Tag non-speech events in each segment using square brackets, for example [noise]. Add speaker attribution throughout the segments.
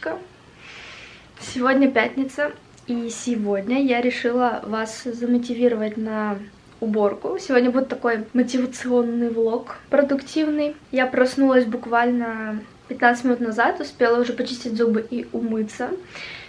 Speaker 1: девочка. Сегодня пятница, и сегодня я решила вас замотивировать на уборку. Сегодня будет такой мотивационный влог, продуктивный. Я проснулась буквально 15 минут назад, успела уже почистить зубы и умыться.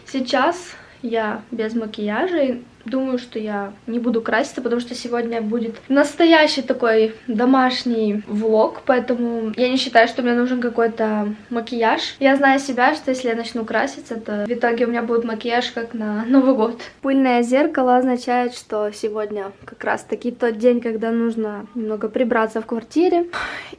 Speaker 1: Сейчас я без макияжа. Думаю, что я не буду краситься, потому что сегодня будет настоящий такой домашний влог, поэтому я не считаю, что мне нужен какой-то макияж. Я знаю себя, что если я начну краситься, то в итоге у меня будет макияж как на Новый год. Пыльное зеркало означает, что сегодня как раз таки тот день, когда нужно немного прибраться в квартире.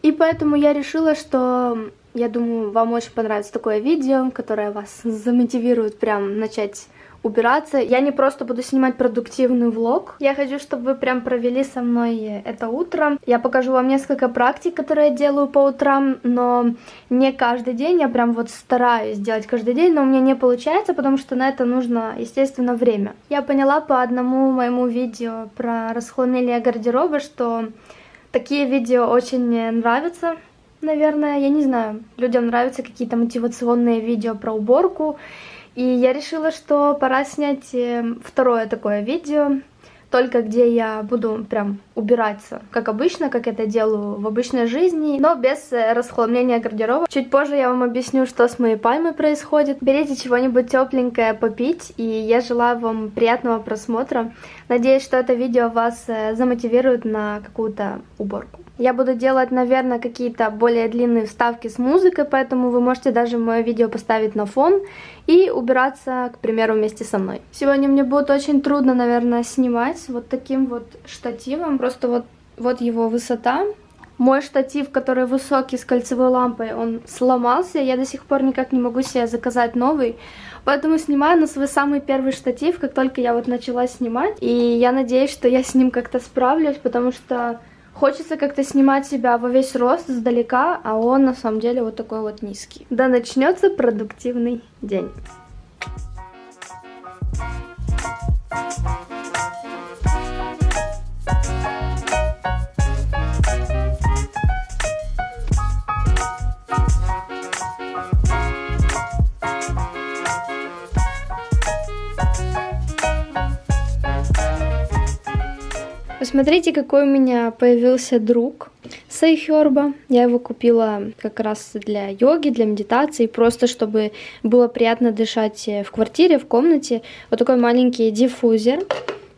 Speaker 1: И поэтому я решила, что я думаю, вам очень понравится такое видео, которое вас замотивирует прям начать убираться. Я не просто буду снимать продуктивный влог. Я хочу, чтобы вы прям провели со мной это утро. Я покажу вам несколько практик, которые я делаю по утрам, но не каждый день. Я прям вот стараюсь делать каждый день, но у меня не получается, потому что на это нужно, естественно, время. Я поняла по одному моему видео про расхламение гардероба, что такие видео очень нравятся наверное, я не знаю, людям нравятся какие-то мотивационные видео про уборку, и я решила, что пора снять э, второе такое видео, только где я буду прям убираться, как обычно, как это делаю в обычной жизни, но без э, расхламления гардероба. Чуть позже я вам объясню, что с моей пальмой происходит. Берите чего-нибудь тепленькое попить, и я желаю вам приятного просмотра. Надеюсь, что это видео вас э, замотивирует на какую-то уборку. Я буду делать, наверное, какие-то более длинные вставки с музыкой, поэтому вы можете даже мое видео поставить на фон и убираться, к примеру, вместе со мной. Сегодня мне будет очень трудно, наверное, снимать вот таким вот штативом. Просто вот, вот его высота. Мой штатив, который высокий, с кольцевой лампой, он сломался. Я до сих пор никак не могу себе заказать новый. Поэтому снимаю на свой самый первый штатив, как только я вот начала снимать. И я надеюсь, что я с ним как-то справлюсь, потому что Хочется как-то снимать себя во весь рост издалека, а он на самом деле вот такой вот низкий. Да начнется продуктивный день. Посмотрите, какой у меня появился друг Сайхерба. Я его купила как раз для йоги, для медитации, просто чтобы было приятно дышать в квартире, в комнате. Вот такой маленький диффузер.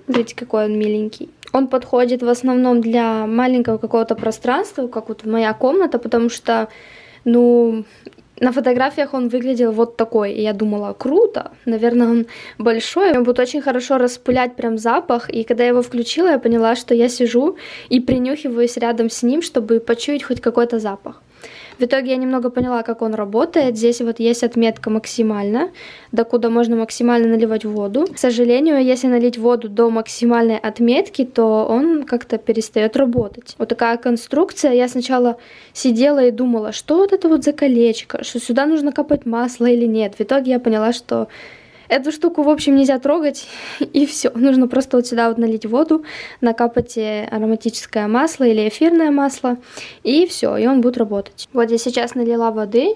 Speaker 1: Видите, какой он миленький. Он подходит в основном для маленького какого-то пространства, как вот моя комната, потому что, ну, на фотографиях он выглядел вот такой, и я думала, круто, наверное, он большой, он будет очень хорошо распылять прям запах, и когда я его включила, я поняла, что я сижу и принюхиваюсь рядом с ним, чтобы почуять хоть какой-то запах. В итоге я немного поняла, как он работает. Здесь вот есть отметка максимально, до куда можно максимально наливать воду. К сожалению, если налить воду до максимальной отметки, то он как-то перестает работать. Вот такая конструкция. Я сначала сидела и думала, что вот это вот за колечко, что сюда нужно капать масло или нет. В итоге я поняла, что Эту штуку, в общем, нельзя трогать, [laughs] и все. Нужно просто вот сюда вот налить воду, накапать э, ароматическое масло или эфирное масло, и все, и он будет работать. Вот я сейчас налила воды,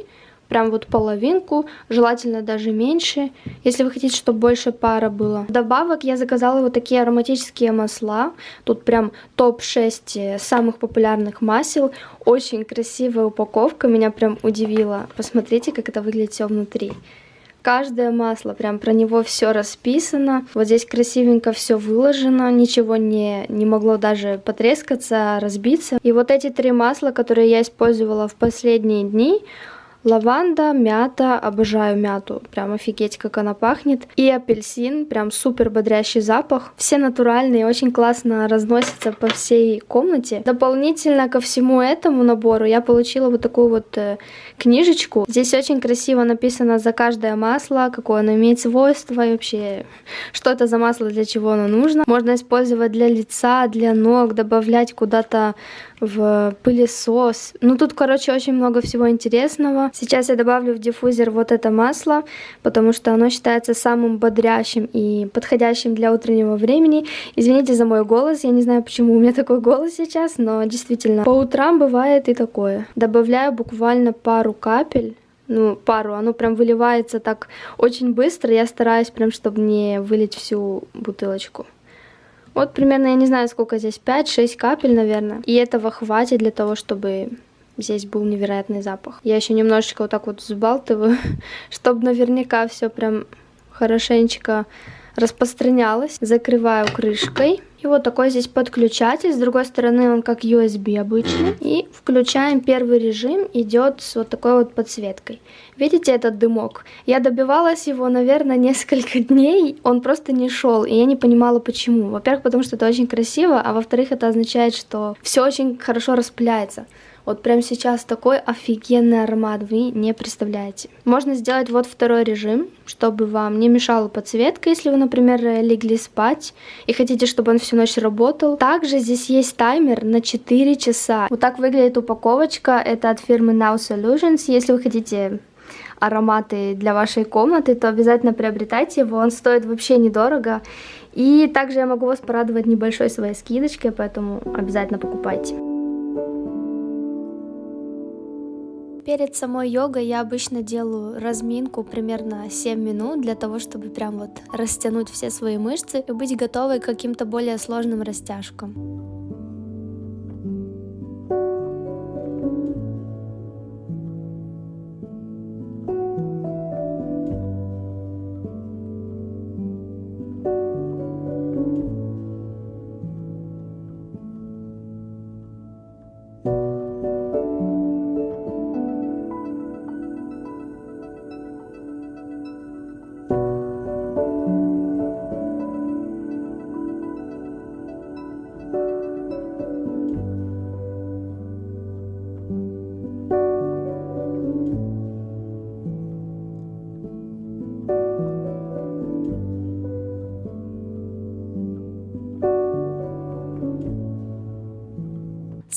Speaker 1: прям вот половинку, желательно даже меньше, если вы хотите, чтобы больше пара было. Добавок я заказала вот такие ароматические масла, тут прям топ-6 э, самых популярных масел, очень красивая упаковка, меня прям удивила. Посмотрите, как это выглядит все внутри каждое масло, прям про него все расписано. Вот здесь красивенько все выложено, ничего не, не могло даже потрескаться, разбиться. И вот эти три масла, которые я использовала в последние дни, Лаванда, мята, обожаю мяту, прям офигеть, как она пахнет. И апельсин, прям супер бодрящий запах. Все натуральные, очень классно разносятся по всей комнате. Дополнительно ко всему этому набору я получила вот такую вот э, книжечку. Здесь очень красиво написано за каждое масло, какое оно имеет свойство и вообще, что это за масло, для чего оно нужно. Можно использовать для лица, для ног, добавлять куда-то в пылесос. Ну, тут, короче, очень много всего интересного. Сейчас я добавлю в диффузер вот это масло, потому что оно считается самым бодрящим и подходящим для утреннего времени. Извините за мой голос, я не знаю, почему у меня такой голос сейчас, но действительно, по утрам бывает и такое. Добавляю буквально пару капель ну, пару, оно прям выливается так очень быстро. Я стараюсь прям, чтобы не вылить всю бутылочку. Вот примерно, я не знаю, сколько здесь, 5-6 капель, наверное. И этого хватит для того, чтобы здесь был невероятный запах. Я еще немножечко вот так вот взбалтываю, [laughs] чтобы наверняка все прям хорошенечко распространялось. Закрываю крышкой. И вот такой здесь подключатель. С другой стороны он как USB обычный. И включаем первый режим. Идет с вот такой вот подсветкой. Видите этот дымок? Я добивалась его, наверное, [laughs] несколько дней. Он просто не шел. И я не понимала почему. Во-первых, потому что это очень красиво. А во-вторых, это означает, что все очень хорошо распыляется. Вот прямо сейчас такой офигенный аромат, вы не представляете. Можно сделать вот второй режим, чтобы вам не мешала подсветка, если вы, например, легли спать и хотите, чтобы он всю ночь работал. Также здесь есть таймер на 4 часа. Вот так выглядит упаковочка, это от фирмы Now Solutions. Если вы хотите ароматы для вашей комнаты, то обязательно приобретайте его, он стоит вообще недорого. И также я могу вас порадовать небольшой своей скидочкой, поэтому обязательно покупайте. Перед самой йогой я обычно делаю разминку примерно 7 минут для того, чтобы прям вот растянуть все свои мышцы и быть готовой к каким-то более сложным растяжкам.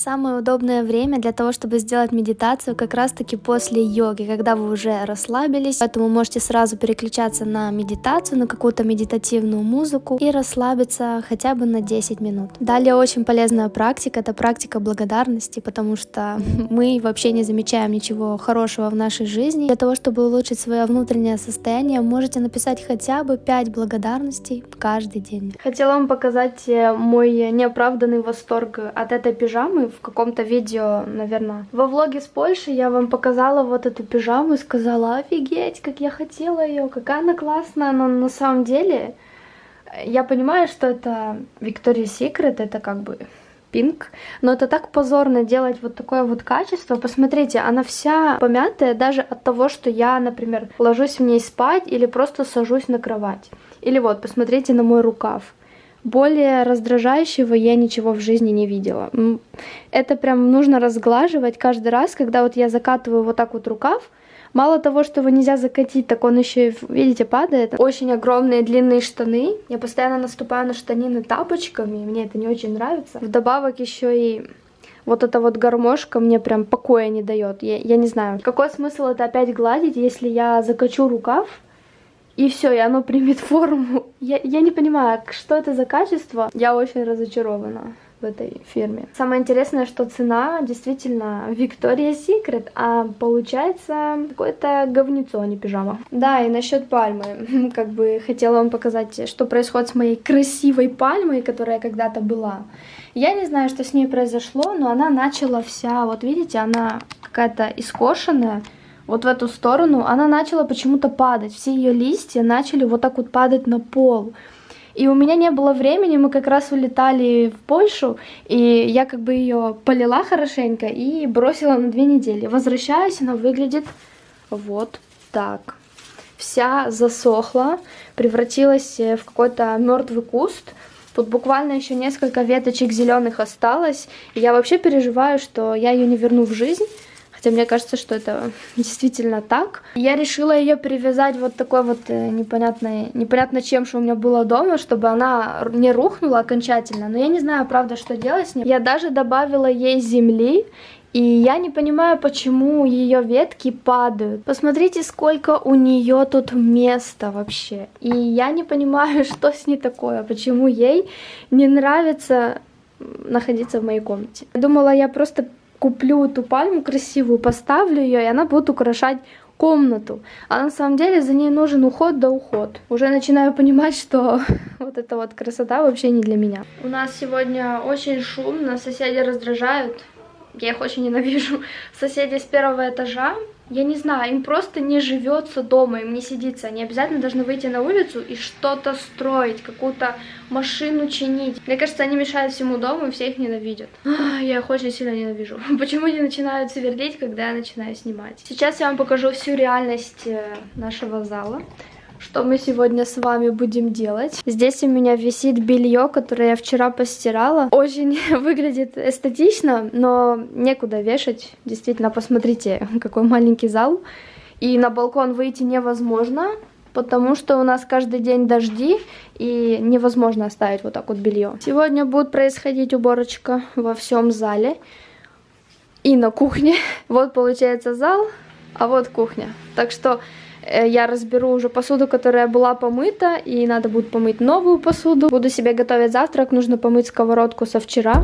Speaker 1: Самое удобное время для того, чтобы сделать медитацию как раз-таки после йоги, когда вы уже расслабились, поэтому можете сразу переключаться на медитацию, на какую-то медитативную музыку и расслабиться хотя бы на 10 минут. Далее очень полезная практика, это практика благодарности, потому что [laughs] мы вообще не замечаем ничего хорошего в нашей жизни. Для того, чтобы улучшить свое внутреннее состояние, можете написать хотя бы 5 благодарностей каждый день. Хотела вам показать э, мой неоправданный восторг от этой пижамы в каком-то видео, наверное, во влоге с Польши я вам показала вот эту пижаму и сказала, офигеть, как я хотела ее, какая она классная, но на самом деле я понимаю, что это Victoria's Secret, это как бы пинк, но это так позорно делать вот такое вот качество. Посмотрите, она вся помятая даже от того, что я, например, ложусь в ней спать или просто сажусь на кровать. Или вот, посмотрите на мой рукав. Более раздражающего я ничего в жизни не видела. Это прям нужно разглаживать каждый раз, когда вот я закатываю вот так вот рукав. Мало того, что его нельзя закатить, так он еще, видите, падает. Очень огромные длинные штаны. Я постоянно наступаю на штанины тапочками, мне это не очень нравится. Вдобавок еще и вот эта вот гармошка мне прям покоя не дает. Я, я не знаю, какой смысл это опять гладить, если я закачу рукав, и все, и оно примет форму. Я, я не понимаю, что это за качество. Я очень разочарована в этой фирме. Самое интересное, что цена действительно Victoria's Secret, а получается какое-то говнецо, а не пижама. Да, и насчет пальмы. [laughs] Как бы хотела вам показать, что происходит с моей красивой пальмой, которая когда-то была. Я не знаю, что с ней произошло, но она начала вся, вот видите, она какая-то искошенная, вот в эту сторону, она начала почему-то падать. Все ее листья начали вот так вот падать на пол. И у меня не было времени, мы как раз улетали в Польшу, и я как бы ее полила хорошенько и бросила на две недели. Возвращаюсь, она выглядит вот так. Вся засохла, превратилась в какой-то мертвый куст. Тут буквально еще несколько веточек зеленых осталось. И я вообще переживаю, что я ее не верну в жизнь. Хотя мне кажется, что это действительно так. Я решила ее привязать вот такой вот э, непонятной, непонятно чем, что у меня было дома, чтобы она не рухнула окончательно. Но я не знаю, правда, что делать с ней. Я даже добавила ей земли, и я не понимаю, почему ее ветки падают. Посмотрите, сколько у нее тут места вообще. И я не понимаю, [laughs] что с ней такое, почему ей не нравится находиться в моей комнате. Думала, я просто куплю эту пальму красивую, поставлю ее, и она будет украшать комнату. А на самом деле за ней нужен уход да уход. Уже начинаю понимать, что [laughs] вот эта вот красота вообще не для меня. У нас сегодня очень шумно, соседи раздражают. Я их очень ненавижу. [laughs] Соседи с первого этажа я не знаю, им просто не живется дома, им не сидится. Они обязательно должны выйти на улицу и что-то строить, какую-то машину чинить. Мне кажется, они мешают всему дому и все их ненавидят. [gasps] Я их очень сильно ненавижу. [laughs] Почему они начинают сверлить, когда я начинаю снимать? Сейчас я вам покажу всю реальность э, нашего зала что мы сегодня с вами будем делать. Здесь у меня висит белье, которое я вчера постирала. Очень [laughs] выглядит эстетично, но некуда вешать. Действительно, посмотрите, [laughs] какой маленький зал. И на балкон выйти невозможно, потому что у нас каждый день дожди, и невозможно оставить вот так вот белье. Сегодня будет происходить уборочка во всем зале и на кухне. [laughs] Вот получается зал, а вот кухня. Так что я разберу уже посуду, которая была помыта, и надо будет помыть новую посуду. Буду себе готовить завтрак, нужно помыть сковородку со вчера.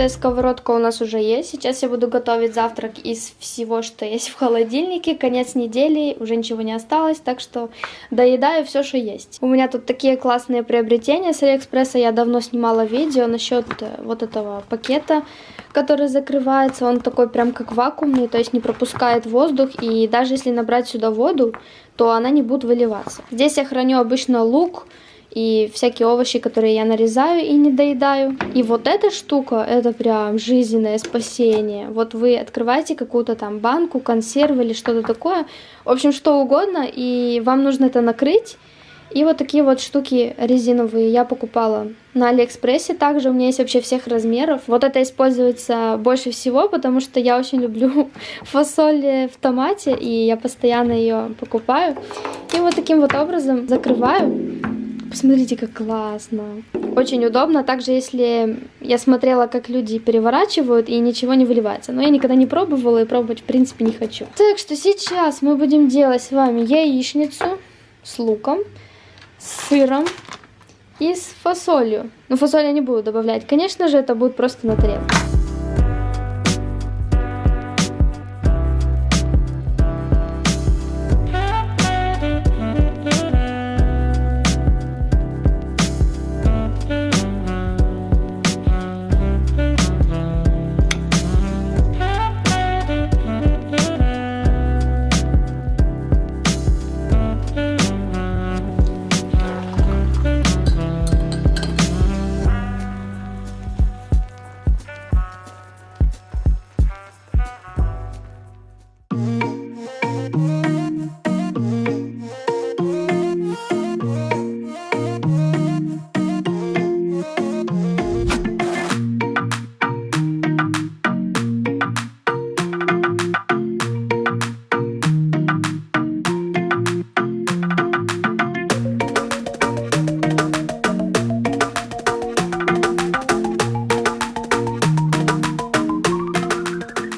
Speaker 1: Чистая сковородка у нас уже есть. Сейчас я буду готовить завтрак из всего, что есть в холодильнике. Конец недели, уже ничего не осталось, так что доедаю все, что есть. У меня тут такие классные приобретения с Алиэкспресса. Я давно снимала видео насчет э, вот этого пакета, который закрывается. Он такой прям как вакуумный, то есть не пропускает воздух. И даже если набрать сюда воду, то она не будет выливаться. Здесь я храню обычно лук, и всякие овощи, которые я нарезаю и не доедаю. И вот эта штука, это прям жизненное спасение. Вот вы открываете какую-то там банку, консервы или что-то такое, в общем, что угодно, и вам нужно это накрыть. И вот такие вот штуки резиновые я покупала на Алиэкспрессе. Также у меня есть вообще всех размеров. Вот это используется больше всего, потому что я очень люблю [laughs] фасоль в томате, и я постоянно ее покупаю. И вот таким вот образом закрываю. Посмотрите, как классно. Очень удобно. Также, если я смотрела, как люди переворачивают, и ничего не выливается. Но я никогда не пробовала и пробовать, в принципе, не хочу. Так что сейчас мы будем делать с вами яичницу с луком, с сыром и с фасолью. Но фасоль я не буду добавлять. Конечно же, это будет просто на тарелке.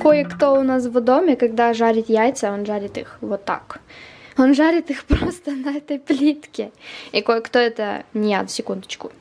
Speaker 1: Кое-кто у нас в доме, когда жарит яйца, он жарит их вот так. Он жарит их [laughs] просто на этой плитке. И кое-кто это не я, секундочку.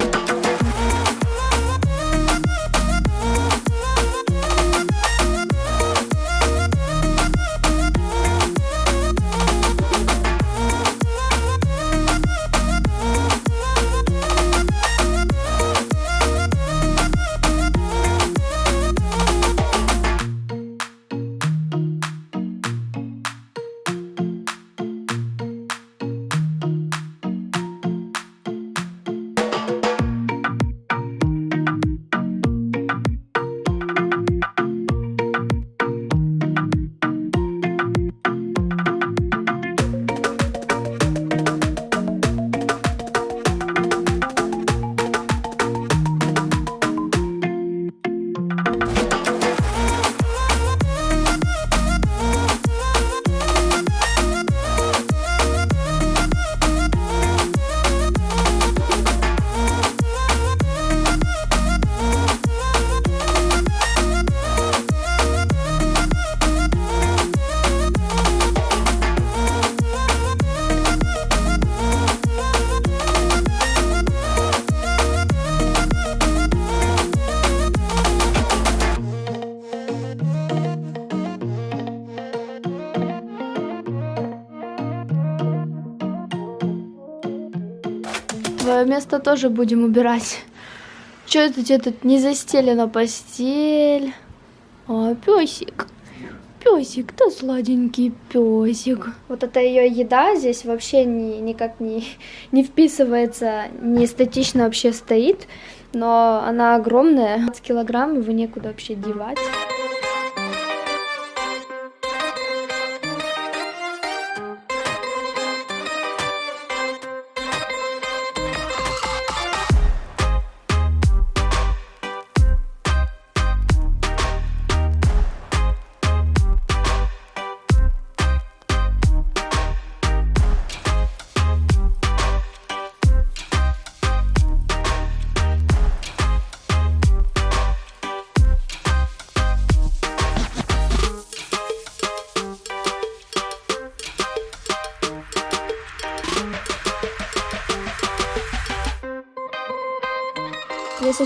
Speaker 1: Место тоже будем убирать. Что это тебе тут не застелена постель? А, песик. Песик, да сладенький песик. Вот эта ее еда здесь вообще ни, никак не, [laughs] не вписывается, не эстетично вообще стоит, но она огромная, 20 килограмм, его некуда вообще девать.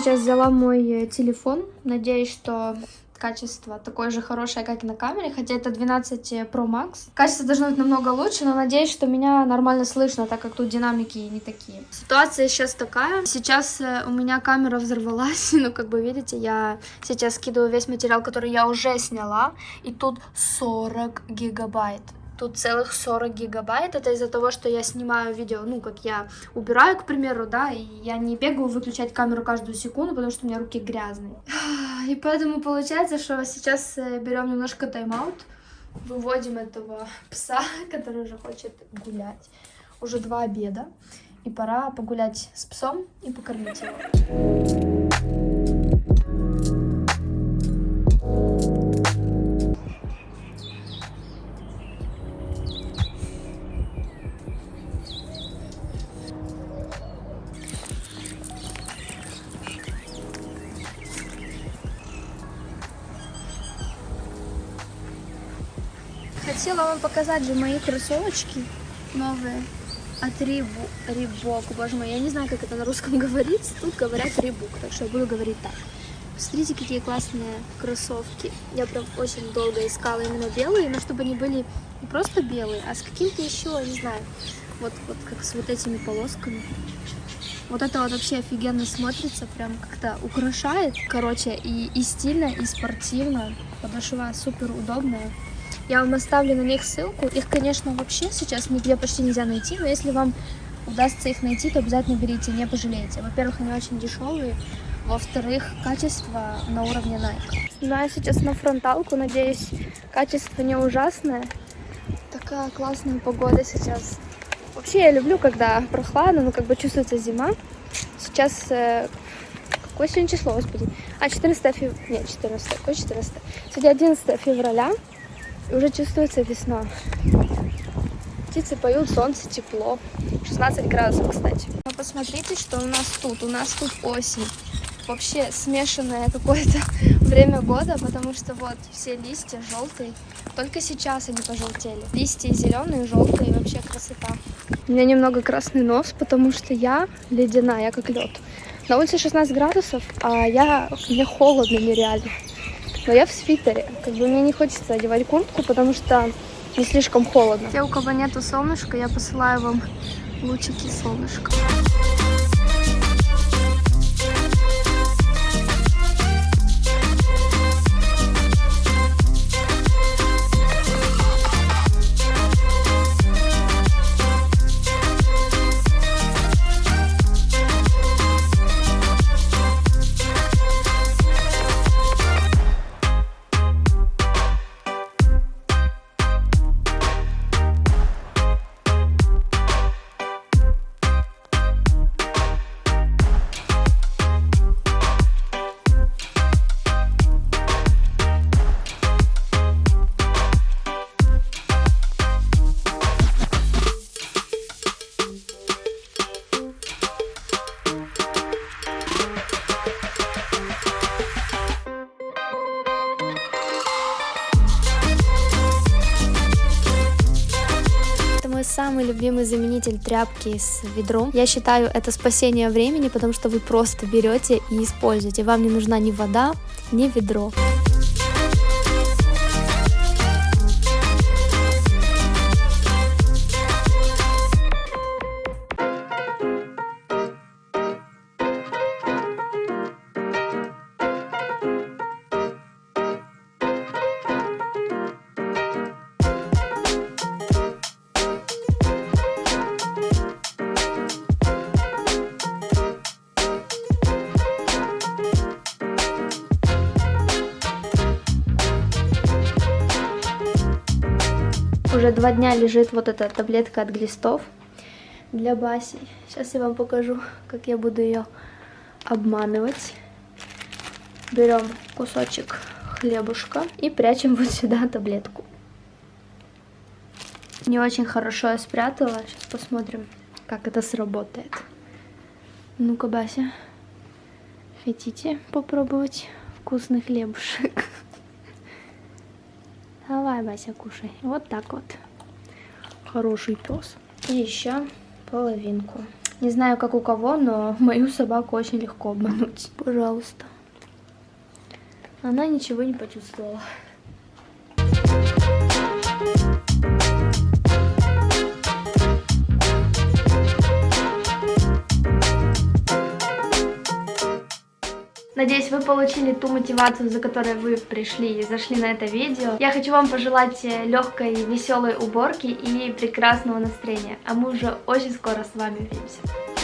Speaker 1: Сейчас взяла мой э, телефон. Надеюсь, что качество такое же хорошее, как и на камере, хотя это 12 Pro Max. Качество должно быть намного лучше, но надеюсь, что меня нормально слышно, так как тут динамики не такие. Ситуация сейчас такая. Сейчас э, у меня камера взорвалась, [laughs] ну, как бы видите, я сейчас скидываю весь материал, который я уже сняла, и тут 40 гигабайт. Тут целых 40 гигабайт. Это из-за того, что я снимаю видео, ну, как я убираю, к примеру, да, и я не бегаю выключать камеру каждую секунду, потому что у меня руки грязные. [sighs] И поэтому получается, что сейчас э, берем немножко тайм-аут, выводим этого [laughs] пса, который уже хочет гулять. Уже два обеда, и пора погулять с псом и покормить его. Вам показать же мои кроссовочки новые от Рибу, Рибок, боже мой, я не знаю, как это на русском [laughs] говорится, тут говорят Рибук, так что я буду говорить так. Смотрите, какие классные кроссовки. Я прям очень долго искала именно белые, но чтобы они были не просто белые, а с каким-то еще, не знаю, вот, вот как с вот этими полосками. Вот это вот вообще офигенно смотрится, прям как-то украшает. Короче, и, и стильно, и спортивно. Подошва супер удобная. Я вам оставлю на них ссылку. Их, конечно, вообще сейчас нигде почти нельзя найти, но если вам удастся их найти, то обязательно берите, не пожалеете. Во-первых, они очень дешевые, во-вторых, качество на уровне Nike. Да, я сейчас на фронталку, надеюсь, качество не ужасное. Такая классная погода сейчас. Вообще я люблю, когда прохладно, но как бы чувствуется зима. Сейчас э, какое сегодня число, господи? А, 14 февраля. Нет, 14. Какое 14? Сегодня 11 февраля. И уже чувствуется весна. Птицы поют, солнце, тепло. 16 градусов, кстати. Но посмотрите, что у нас тут. У нас тут осень. Вообще смешанное какое-то [laughs] время года, потому что вот все листья желтые. Только сейчас они пожелтели. Листья зеленые, желтые, вообще красота. У меня немного красный нос, потому что я ледяная, как лед. На улице 16 градусов, а я мне холодно нереально но я в свитере. Как бы мне не хочется одевать куртку, потому что не слишком холодно. Те, у кого нету солнышка, я посылаю вам лучики солнышка. Самый любимый заменитель тряпки с ведром. Я считаю, это спасение времени, потому что вы просто берете и используете. Вам не нужна ни вода, ни ведро. Уже два дня лежит вот эта таблетка от глистов для Баси. Сейчас я вам покажу, как я буду ее обманывать. Берем кусочек хлебушка и прячем вот сюда таблетку. Не очень хорошо я спрятала. Сейчас посмотрим, как это сработает. Ну-ка, Бася, хотите попробовать вкусный хлебушек? [laughs] Давай, Бася, кушай. Вот так вот. Хороший пес. И еще половинку. Не знаю, как у кого, но [laughs] мою собаку очень легко обмануть. Пожалуйста. Она ничего не почувствовала. Надеюсь, вы получили ту мотивацию, за которой вы пришли и зашли на это видео. Я хочу вам пожелать э, легкой, веселой уборки и прекрасного настроения. А мы уже очень скоро с вами увидимся.